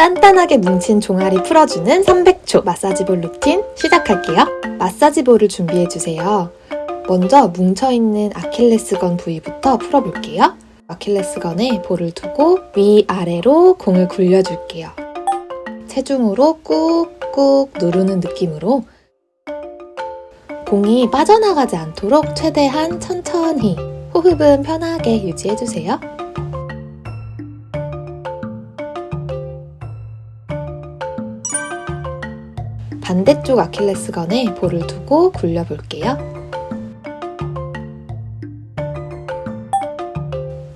단단하게 뭉친 종아리 풀어주는 300초 마사지볼 루틴 시작할게요. 마사지볼을 준비해주세요. 먼저 뭉쳐있는 아킬레스건 부위부터 풀어볼게요. 아킬레스건에 볼을 두고 위아래로 공을 굴려줄게요. 체중으로 꾹꾹 누르는 느낌으로 공이 빠져나가지 않도록 최대한 천천히 호흡은 편하게 유지해주세요. 반대쪽 아킬레스건에 볼을 두고 굴려볼게요.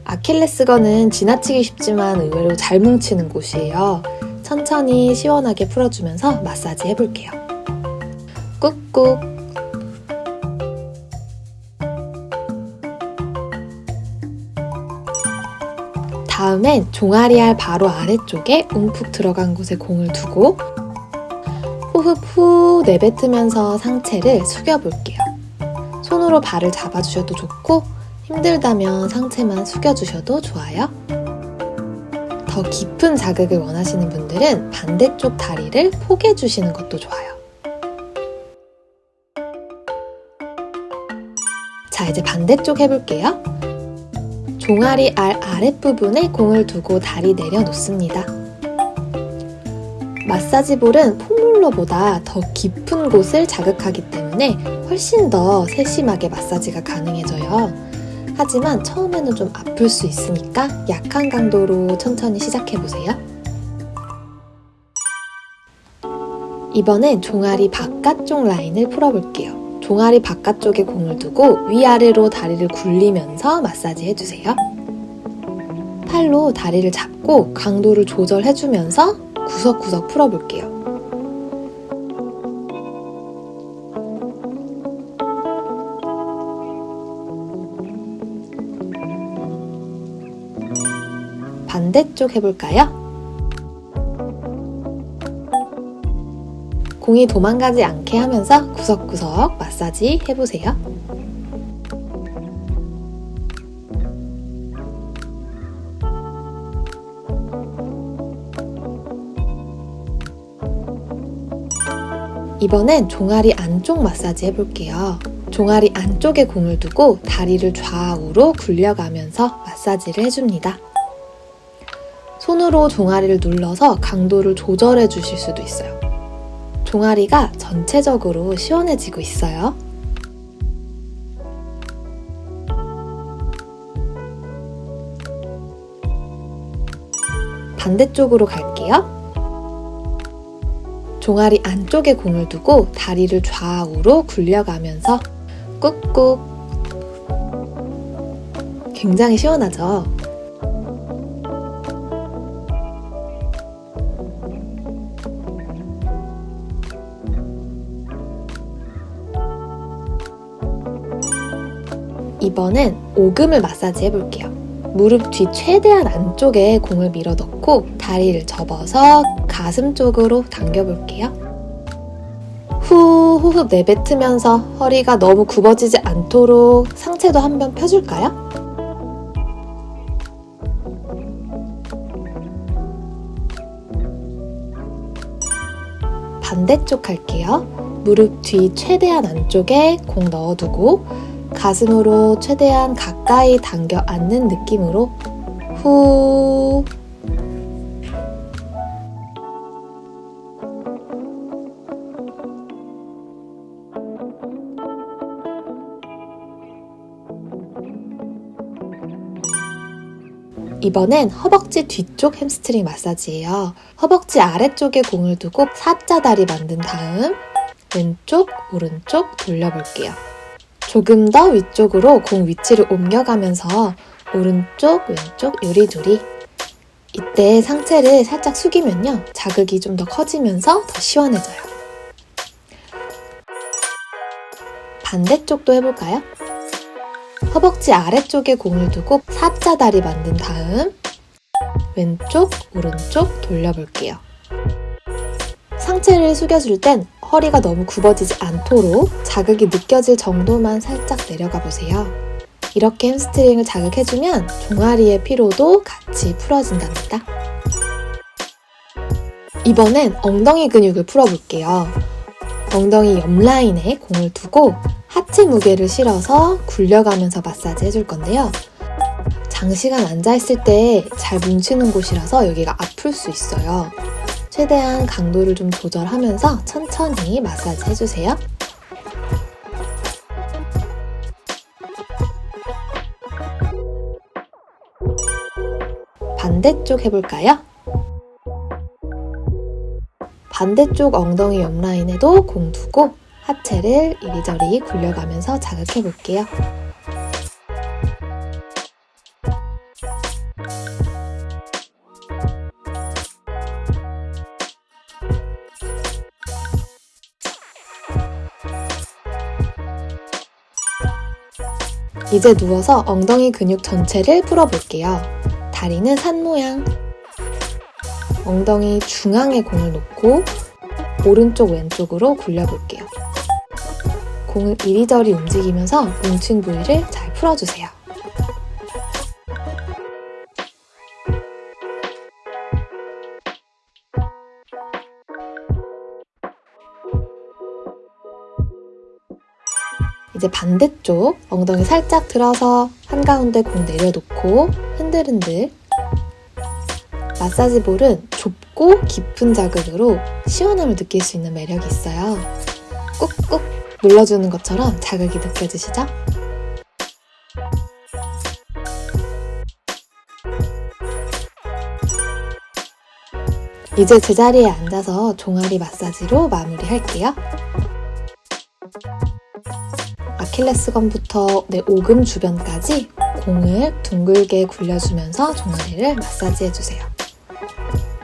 아킬레스건은 지나치기 쉽지만 의외로 잘 뭉치는 곳이에요. 천천히 시원하게 풀어주면서 마사지 해볼게요. 꾹꾹 다음엔 종아리알 바로 아래쪽에 움푹 들어간 곳에 공을 두고 호흡 후 내뱉으면서 상체를 숙여볼게요. 손으로 발을 잡아주셔도 좋고 힘들다면 상체만 숙여주셔도 좋아요. 더 깊은 자극을 원하시는 분들은 반대쪽 다리를 포개주시는 것도 좋아요. 자, 이제 반대쪽 해볼게요. 종아리 알 아랫부분에 공을 두고 다리 내려놓습니다. 마사지볼은 폼롤러보다 더 깊은 곳을 자극하기 때문에 훨씬 더 세심하게 마사지가 가능해져요. 하지만 처음에는 좀 아플 수 있으니까 약한 강도로 천천히 시작해보세요. 이번엔 종아리 바깥쪽 라인을 풀어볼게요. 종아리 바깥쪽에 공을 두고 위아래로 다리를 굴리면서 마사지 해주세요. 팔로 다리를 잡고 강도를 조절해주면서 구석구석 풀어볼게요. 반대쪽 해볼까요? 공이 도망가지 않게 하면서 구석구석 마사지 해보세요. 이번엔 종아리 안쪽 마사지 해볼게요. 종아리 안쪽에 공을 두고 다리를 좌우로 굴려가면서 마사지를 해줍니다. 손으로 종아리를 눌러서 강도를 조절해 주실 수도 있어요. 종아리가 전체적으로 시원해지고 있어요. 반대쪽으로 갈게요. 종아리 안쪽에 공을 두고 다리를 좌우로 굴려가면서 꾹꾹 굉장히 시원하죠? 이번엔 오금을 마사지 해볼게요. 무릎 뒤 최대한 안쪽에 공을 밀어 넣고 다리를 접어서 가슴 쪽으로 당겨볼게요. 후 호흡 내뱉으면서 허리가 너무 굽어지지 않도록 상체도 한 번 펴줄까요? 반대쪽 할게요. 무릎 뒤 최대한 안쪽에 공 넣어두고 가슴으로 최대한 가까이 당겨 안는 느낌으로 후 이번엔 허벅지 뒤쪽 햄스트링 마사지예요. 허벅지 아래쪽에 공을 두고 사자다리 만든 다음 왼쪽, 오른쪽 돌려볼게요. 조금 더 위쪽으로 공 위치를 옮겨가면서 오른쪽, 왼쪽 요리조리 이때 상체를 살짝 숙이면요. 자극이 좀 더 커지면서 더 시원해져요. 반대쪽도 해볼까요? 허벅지 아래쪽에 공을 두고 사자다리 만든 다음 왼쪽, 오른쪽 돌려볼게요. 상체를 숙여줄 땐 허리가 너무 굽어지지 않도록 자극이 느껴질 정도만 살짝 내려가 보세요. 이렇게 햄스트링을 자극해주면 종아리의 피로도 같이 풀어진답니다. 이번엔 엉덩이 근육을 풀어볼게요. 엉덩이 옆 라인에 공을 두고 하체 무게를 실어서 굴려가면서 마사지 해줄 건데요. 장시간 앉아있을 때 잘 뭉치는 곳이라서 여기가 아플 수 있어요. 최대한 강도를 좀 조절하면서 천천히 마사지 해주세요. 반대쪽 해볼까요? 반대쪽 엉덩이 옆라인에도 공 두고 하체를 이리저리 굴려가면서 자극해 볼게요. 이제 누워서 엉덩이 근육 전체를 풀어볼게요. 다리는 산 모양. 엉덩이 중앙에 공을 놓고 오른쪽 왼쪽으로 굴려볼게요. 공을 이리저리 움직이면서 뭉친 부위를 잘 풀어주세요. 이제 반대쪽 엉덩이 살짝 들어서 한가운데 공 내려놓고 흔들흔들 마사지 볼은 좁고 깊은 자극으로 시원함을 느낄 수 있는 매력이 있어요. 꾹꾹 눌러주는 것처럼 자극이 느껴지시죠? 이제 제자리에 앉아서 종아리 마사지로 마무리할게요. 아킬레스건부터 내 오금 주변까지 공을 둥글게 굴려주면서 종아리를 마사지해주세요.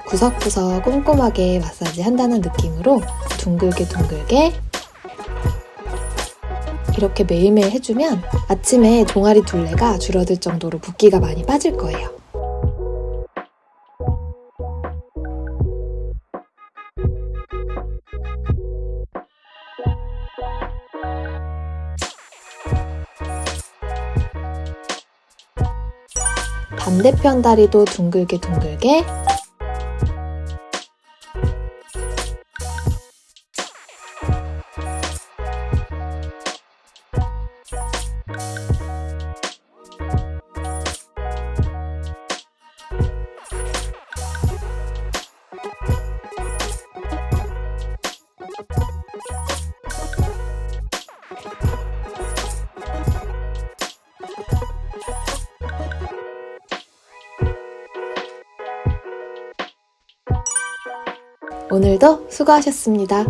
구석구석 꼼꼼하게 마사지 한다는 느낌으로 둥글게 둥글게 이렇게 매일매일 해주면 아침에 종아리 둘레가 줄어들 정도로 붓기가 많이 빠질 거예요. 반대편 다리도 둥글게 둥글게 오늘도 수고하셨습니다.